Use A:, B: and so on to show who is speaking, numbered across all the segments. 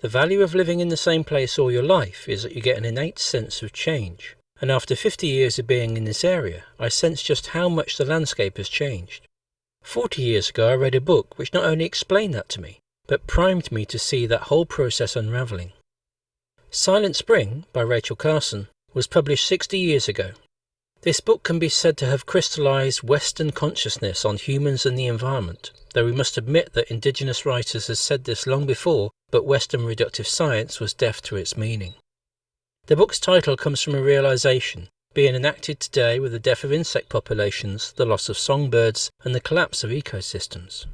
A: The value of living in the same place all your life is that you get an innate sense of change. And after 50 years of being in this area, I sense just how much the landscape has changed. 40 years ago, I read a book which not only explained that to me, but primed me to see that whole process unravelling. Silent Spring by Rachel Carson was published 60 years ago. This book can be said to have crystallized Western consciousness on humans and the environment, though we must admit that indigenous writers have said this long before, but Western reductive science was deaf to its meaning. The book's title comes from a realization, being enacted today with the death of insect populations, the loss of songbirds, and the collapse of ecosystems.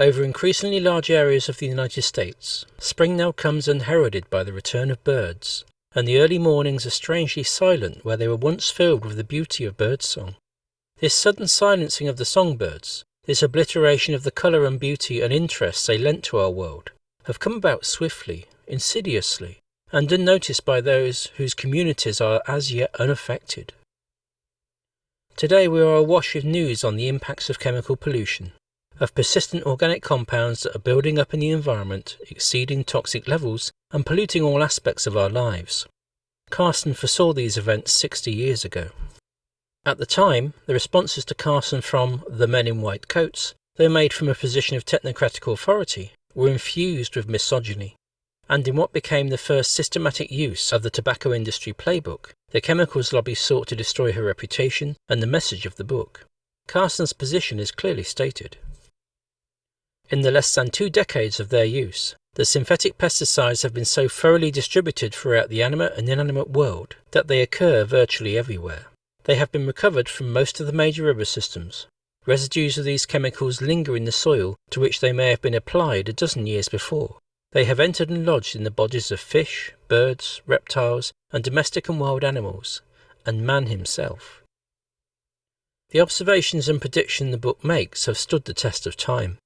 A: Over increasingly large areas of the United States, spring now comes unheralded by the return of birds, and the early mornings are strangely silent where they were once filled with the beauty of birdsong. This sudden silencing of the songbirds, this obliteration of the colour and beauty and interest they lent to our world, have come about swiftly, insidiously, and unnoticed by those whose communities are as yet unaffected. Today we are awash with news on the impacts of chemical pollution, of persistent organic compounds that are building up in the environment, exceeding toxic levels and polluting all aspects of our lives. Carson foresaw these events 60 years ago. At the time, the responses to Carson from the men in white coats, though made from a position of technocratic authority, were infused with misogyny. And in what became the first systematic use of the tobacco industry playbook, the chemicals lobby sought to destroy her reputation and the message of the book. Carson's position is clearly stated. In the less than two decades of their use, the synthetic pesticides have been so thoroughly distributed throughout the animate and inanimate world that they occur virtually everywhere. They have been recovered from most of the major river systems. Residues of these chemicals linger in the soil to which they may have been applied a dozen years before. They have entered and lodged in the bodies of fish, birds, reptiles, and domestic and wild animals, and man himself. The observations and prediction the book makes have stood the test of time.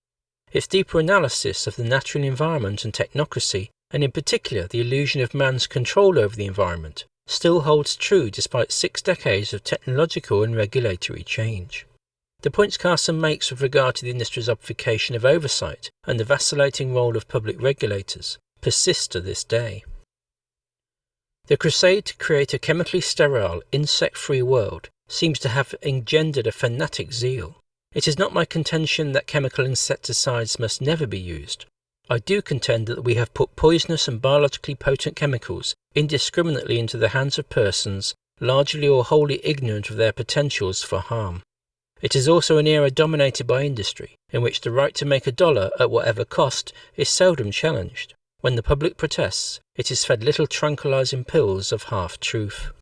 A: Its deeper analysis of the natural environment and technocracy, and in particular the illusion of man's control over the environment, still holds true despite six decades of technological and regulatory change. The points Carson makes with regard to the industry's obfuscation of oversight and the vacillating role of public regulators persist to this day. The crusade to create a chemically sterile, insect free world seems to have engendered a fanatic zeal. It is not my contention that chemical insecticides must never be used. I do contend that we have put poisonous and biologically potent chemicals indiscriminately into the hands of persons largely or wholly ignorant of their potentials for harm. It is also an era dominated by industry, in which the right to make a dollar at whatever cost is seldom challenged. When the public protests, it is fed little tranquilizing pills of half truth.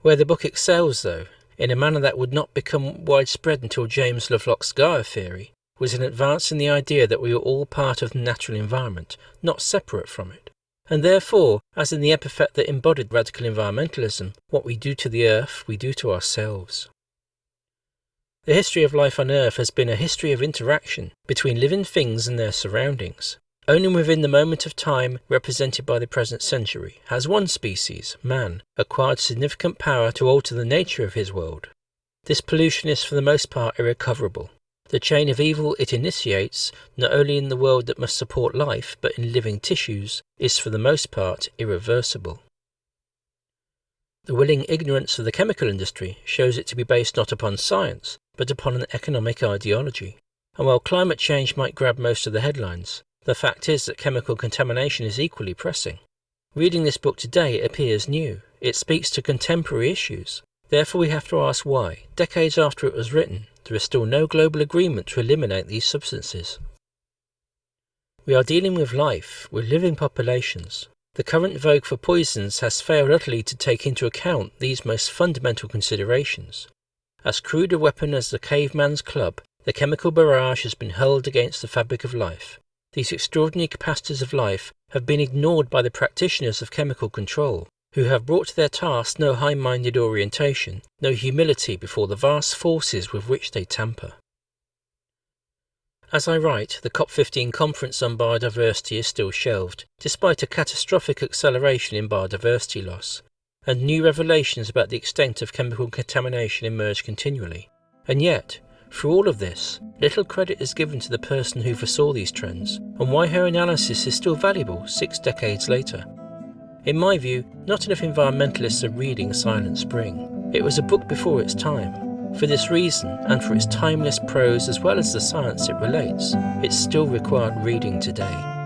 A: Where the book excels, though, in a manner that would not become widespread until James Lovelock's Gaia theory, was an advance in the idea that we are all part of the natural environment, not separate from it. And therefore, as in the epithet that embodied radical environmentalism, what we do to the earth, we do to ourselves. The history of life on Earth has been a history of interaction between living things and their surroundings. Only within the moment of time represented by the present century has one species, man, acquired significant power to alter the nature of his world. This pollution is for the most part irrecoverable. The chain of evil it initiates, not only in the world that must support life, but in living tissues, is for the most part irreversible. The willing ignorance of the chemical industry shows it to be based not upon science, but upon an economic ideology. And while climate change might grab most of the headlines, the fact is that chemical contamination is equally pressing. Reading this book today it appears new. It speaks to contemporary issues. Therefore we have to ask why, decades after it was written, there is still no global agreement to eliminate these substances. We are dealing with life, with living populations. The current vogue for poisons has failed utterly to take into account these most fundamental considerations. As crude a weapon as the caveman's club, the chemical barrage has been hurled against the fabric of life, these extraordinary capacities of life have been ignored by the practitioners of chemical control, who have brought to their task no high minded orientation, no humility before the vast forces with which they tamper. As I write, the COP15 conference on biodiversity is still shelved, despite a catastrophic acceleration in biodiversity loss, and new revelations about the extent of chemical contamination emerge continually. And yet, Through all of this, little credit is given to the person who foresaw these trends and why her analysis is still valuable six decades later. In my view, not enough environmentalists are reading Silent Spring. It was a book before its time. For this reason, and for its timeless prose as well as the science it relates, it's still required reading today.